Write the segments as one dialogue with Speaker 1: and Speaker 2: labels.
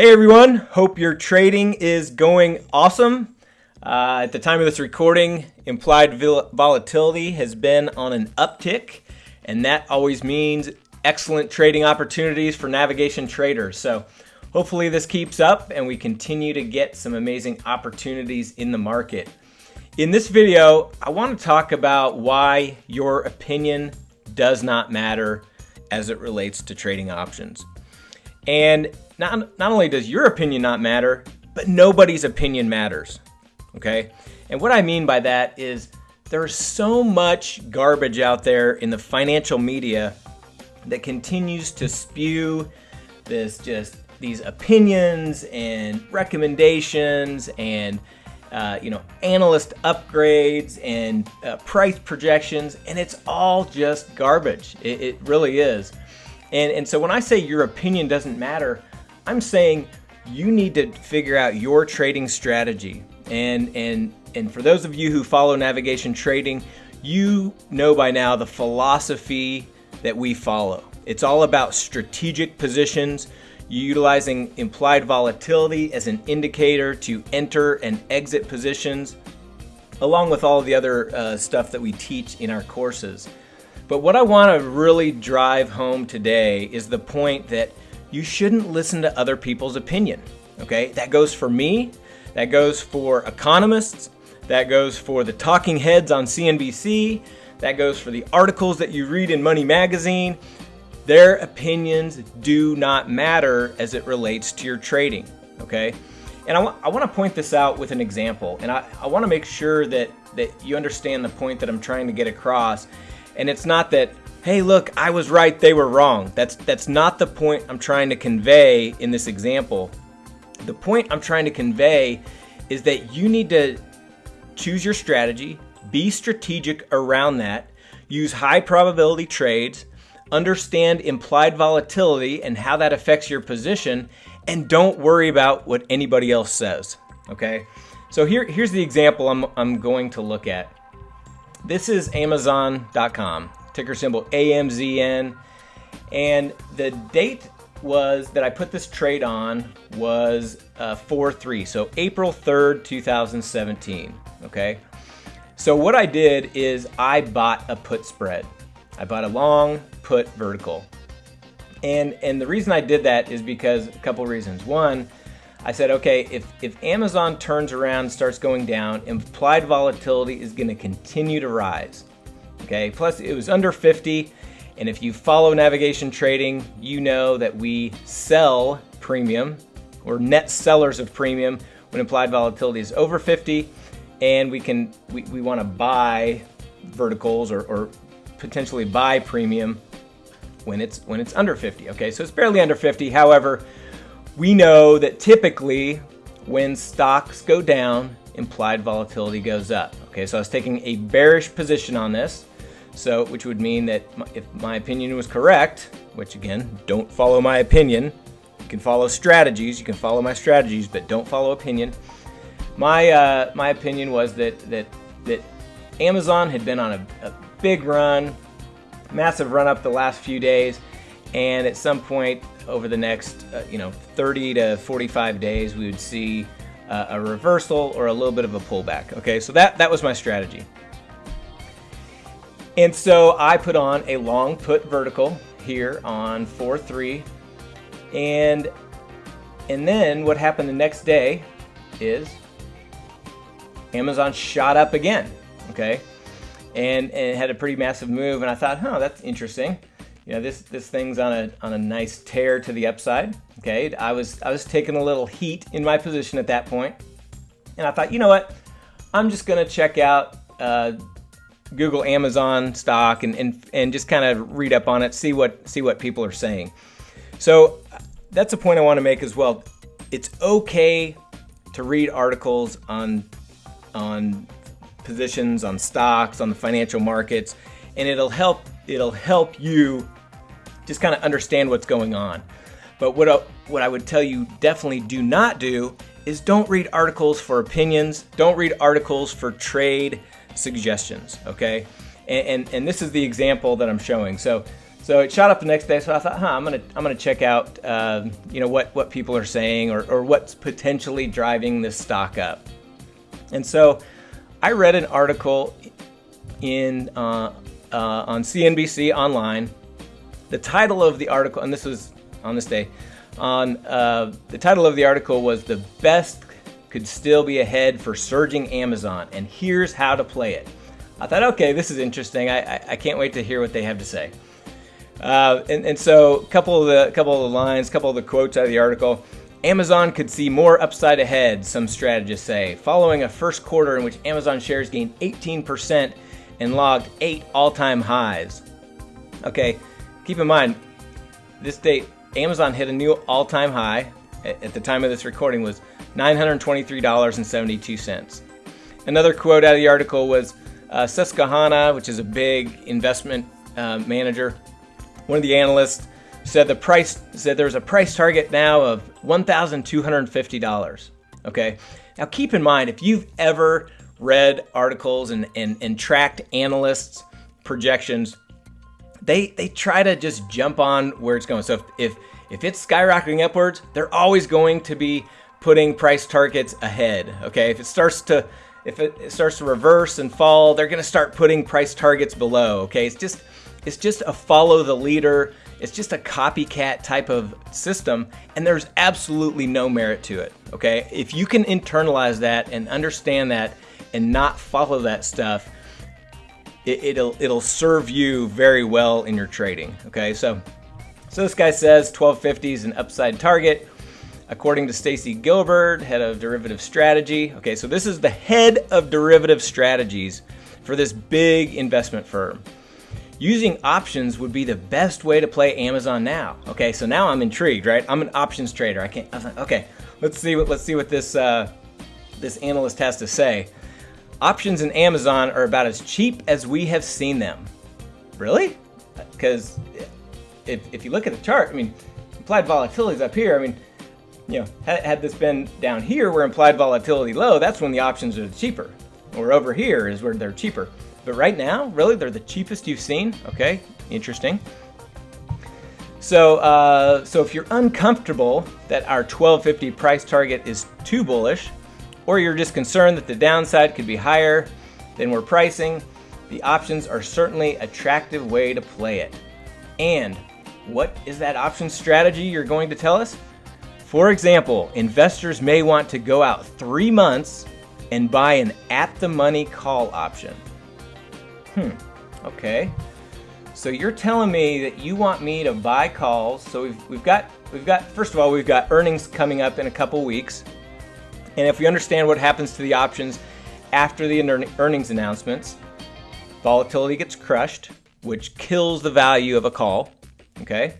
Speaker 1: Hey everyone, hope your trading is going awesome. Uh, at the time of this recording, implied volatility has been on an uptick, and that always means excellent trading opportunities for navigation traders. So hopefully this keeps up and we continue to get some amazing opportunities in the market. In this video, I want to talk about why your opinion does not matter as it relates to trading options. And not, not only does your opinion not matter, but nobody's opinion matters. Okay? And what I mean by that is there's so much garbage out there in the financial media that continues to spew this just these opinions and recommendations and uh, you know analyst upgrades and uh, price projections and it's all just garbage it, it really is and and so when I say your opinion doesn't matter I'm saying you need to figure out your trading strategy. And and and for those of you who follow navigation trading, you know by now the philosophy that we follow. It's all about strategic positions, utilizing implied volatility as an indicator to enter and exit positions, along with all the other uh, stuff that we teach in our courses. But what I want to really drive home today is the point that you shouldn't listen to other people's opinion. Okay, that goes for me, that goes for economists, that goes for the talking heads on CNBC, that goes for the articles that you read in Money Magazine. Their opinions do not matter as it relates to your trading. Okay, and I, I want to point this out with an example, and I, I want to make sure that that you understand the point that I'm trying to get across. And it's not that hey, look, I was right, they were wrong. That's, that's not the point I'm trying to convey in this example. The point I'm trying to convey is that you need to choose your strategy, be strategic around that, use high probability trades, understand implied volatility and how that affects your position, and don't worry about what anybody else says. Okay? So here, here's the example I'm, I'm going to look at. This is Amazon.com ticker symbol AMZN. And the date was that I put this trade on was uh, 4-3, so April 3rd, 2017, okay? So what I did is I bought a put spread. I bought a long put vertical. And, and the reason I did that is because a couple reasons. One, I said, okay, if, if Amazon turns around starts going down, implied volatility is gonna continue to rise okay? Plus it was under 50, and if you follow navigation trading, you know that we sell premium, or net sellers of premium when implied volatility is over 50, and we can we, we want to buy verticals or, or potentially buy premium when it's when it's under 50. Okay, so it's barely under 50. However, we know that typically when stocks go down, implied volatility goes up. Okay, so I was taking a bearish position on this. So, which would mean that if my opinion was correct, which again, don't follow my opinion. You can follow strategies. You can follow my strategies, but don't follow opinion. My uh, my opinion was that that that Amazon had been on a, a big run, massive run up the last few days, and at some point over the next uh, you know 30 to 45 days, we would see uh, a reversal or a little bit of a pullback. Okay, so that that was my strategy. And so I put on a long put vertical here on 4-3. And, and then what happened the next day is Amazon shot up again, okay? And, and had a pretty massive move. And I thought, huh, that's interesting. You know, this, this thing's on a, on a nice tear to the upside, okay? I was, I was taking a little heat in my position at that point. And I thought, you know what? I'm just gonna check out uh, Google Amazon stock and, and, and just kind of read up on it, see what, see what people are saying. So that's a point I want to make as well. It's okay to read articles on, on positions, on stocks, on the financial markets, and it'll help, it'll help you just kind of understand what's going on. But what what I would tell you definitely do not do is don't read articles for opinions. Don't read articles for trade suggestions, okay? And, and, and this is the example that I'm showing. So, so it shot up the next day. So I thought, huh, I'm gonna I'm gonna check out, uh, you know, what what people are saying or or what's potentially driving this stock up. And so I read an article in uh, uh, on CNBC online. The title of the article, and this was on this day, on uh, the title of the article was "The Best Could Still Be Ahead for Surging Amazon," and here's how to play it. I thought, okay, this is interesting. I, I, I can't wait to hear what they have to say. Uh, and, and so, a couple of the couple of the lines, couple of the quotes out of the article. Amazon could see more upside ahead, some strategists say, following a first quarter in which Amazon shares gained 18% and logged eight all-time highs. Okay, keep in mind, this date, Amazon hit a new all-time high at the time of this recording was $923.72. Another quote out of the article was uh, Susquehanna, which is a big investment uh, manager, one of the analysts said the price said there's a price target now of $1,250. Okay. Now keep in mind if you've ever read articles and, and, and tracked analysts' projections, they they try to just jump on where it's going. So if, if if it's skyrocketing upwards, they're always going to be putting price targets ahead. Okay. If it starts to if it starts to reverse and fall, they're going to start putting price targets below. Okay. It's just it's just a follow the leader. It's just a copycat type of system, and there's absolutely no merit to it. Okay, if you can internalize that and understand that, and not follow that stuff, it, will it'll serve you very well in your trading. Okay, so so this guy says 1250 is an upside target. According to Stacey Gilbert, head of derivative strategy. Okay, so this is the head of derivative strategies for this big investment firm using options would be the best way to play Amazon now. Okay, so now I'm intrigued, right? I'm an options trader. I can't. I like, okay, let's see what let's see what this uh, this analyst has to say. Options in Amazon are about as cheap as we have seen them. Really? Because if, if you look at the chart, I mean, implied volatility is up here. I mean, you know, had, had this been down here where implied volatility low, that's when the options are cheaper. Or over here is where they're cheaper. But right now, really, they're the cheapest you've seen. Okay, interesting. So, uh, so if you're uncomfortable that our 1250 price target is too bullish, or you're just concerned that the downside could be higher than we're pricing, the options are certainly attractive way to play it. And what is that option strategy you're going to tell us? For example, investors may want to go out three months and buy an at the money call option. Hmm, okay. So you're telling me that you want me to buy calls. So we've, we've got, we've got, first of all, we've got earnings coming up in a couple weeks. And if we understand what happens to the options after the earnings announcements, volatility gets crushed, which kills the value of a call. Okay.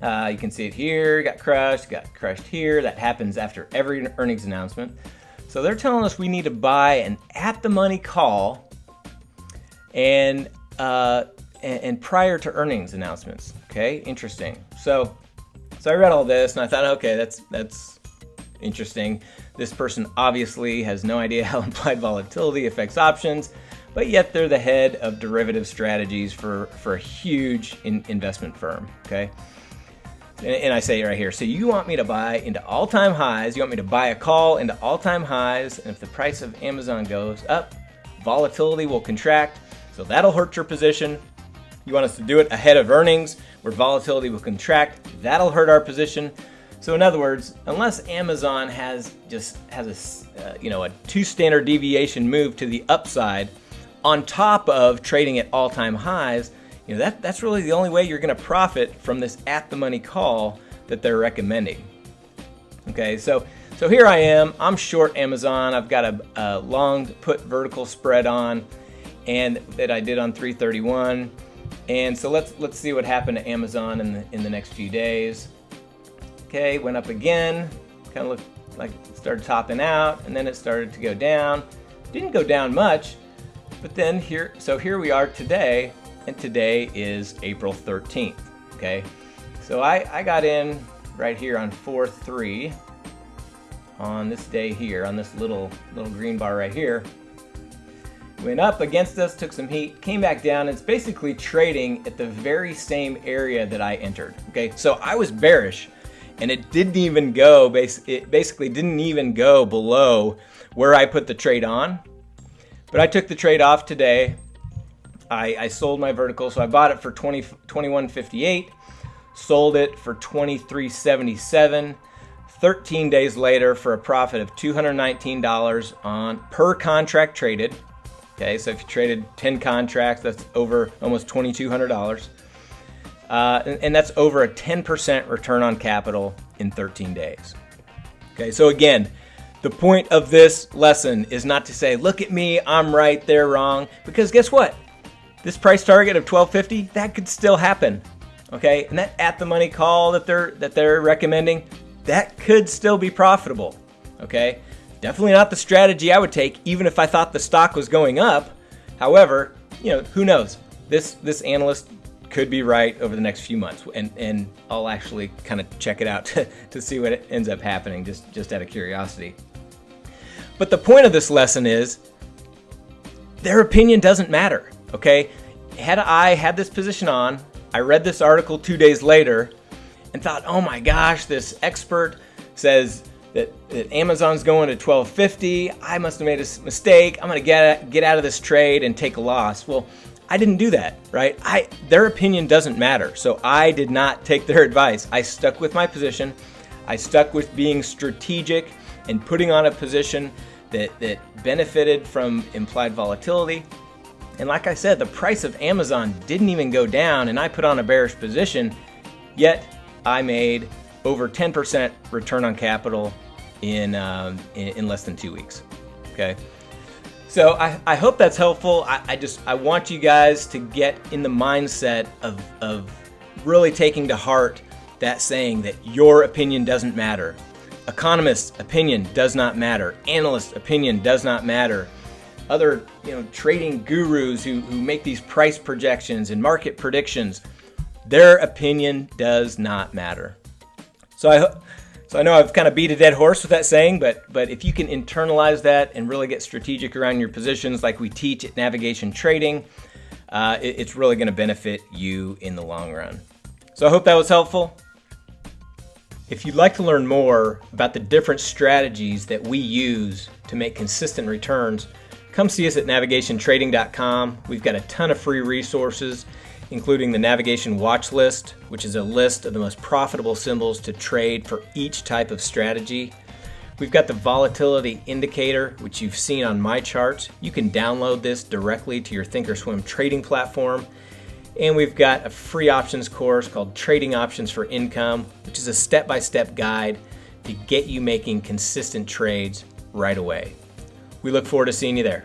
Speaker 1: Uh, you can see it here, got crushed, got crushed here. That happens after every earnings announcement. So they're telling us we need to buy an at the money call and, uh, and, and prior to earnings announcements. Okay, interesting. So, so I read all this and I thought, okay, that's that's interesting. This person obviously has no idea how implied volatility affects options, but yet they're the head of derivative strategies for for a huge in investment firm. Okay. And I say it right here, so you want me to buy into all-time highs, you want me to buy a call into all-time highs, and if the price of Amazon goes up, volatility will contract, so that'll hurt your position. You want us to do it ahead of earnings where volatility will contract. That'll hurt our position. So in other words, unless Amazon has just has a uh, you know a two standard deviation move to the upside on top of trading at all-time highs, you know that that's really the only way you're going to profit from this at the money call that they're recommending. Okay, so so here I am. I'm short Amazon. I've got a, a long put vertical spread on and that I did on 331. And so let's let's see what happened to Amazon in the in the next few days. Okay, went up again, kind of looked like it started topping out, and then it started to go down. Didn't go down much, but then here, so here we are today, and today is April 13th. Okay, so I I got in right here on 4-3 on this day here on this little little green bar right here went up against us, took some heat, came back down. It's basically trading at the very same area that I entered. Okay, so I was bearish and it didn't even go, it basically didn't even go below where I put the trade on. But I took the trade off today. I, I sold my vertical, so I bought it for 20, 21.58, sold it for 23.77. 13 days later for a profit of $219 on per contract traded. Okay, so if you traded 10 contracts, that's over almost $2,200. Uh, and, and that's over a 10% return on capital in 13 days. Okay, so again, the point of this lesson is not to say, look at me, I'm right, they're wrong, because guess what? This price target of 1250, that could still happen. Okay, and that at the money call that they're that they're recommending, that could still be profitable. Okay, Definitely not the strategy I would take, even if I thought the stock was going up. However, you know, who knows? This this analyst could be right over the next few months, and and I'll actually kind of check it out to, to see what ends up happening, just just out of curiosity. But the point of this lesson is, their opinion doesn't matter. Okay, had I had this position on, I read this article two days later, and thought, oh my gosh, this expert says that, that Amazon's going to 1250. I must have made a mistake. I'm going to get get out of this trade and take a loss. Well, I didn't do that, right? I their opinion doesn't matter. So I did not take their advice. I stuck with my position. I stuck with being strategic and putting on a position that that benefited from implied volatility. And like I said, the price of Amazon didn't even go down and I put on a bearish position, yet I made over 10% return on capital in, um, in, in, less than two weeks. Okay. So I, I hope that's helpful. I, I just, I want you guys to get in the mindset of, of really taking to heart that saying that your opinion doesn't matter. Economist's opinion does not matter. Analyst's opinion does not matter. Other, you know, trading gurus who, who make these price projections and market predictions, their opinion does not matter. So I, so I know I've kind of beat a dead horse with that saying, but but if you can internalize that and really get strategic around your positions, like we teach at Navigation Trading, uh, it, it's really going to benefit you in the long run. So I hope that was helpful. If you'd like to learn more about the different strategies that we use to make consistent returns, come see us at navigationtrading.com. We've got a ton of free resources including the navigation watch list, which is a list of the most profitable symbols to trade for each type of strategy. We've got the volatility indicator, which you've seen on my charts. You can download this directly to your Thinkorswim trading platform. And we've got a free options course called Trading Options for Income, which is a step-by-step -step guide to get you making consistent trades right away. We look forward to seeing you there.